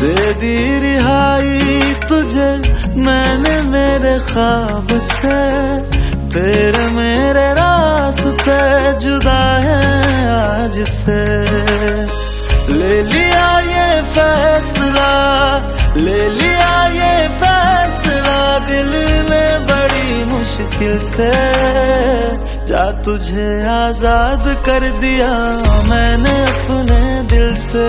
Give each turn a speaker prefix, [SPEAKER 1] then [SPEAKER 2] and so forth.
[SPEAKER 1] दे दी रिहाई तुझे मैंने मेरे ख्वाब से। तेरे मेरे रास्ते जुदा है आज से। ले लिया ये फैसला, ले लिया ये फैसला दिल ने बड़ी मुश्किल से। जा तुझे आज़ाद कर दिया मैंने अपने दिल से।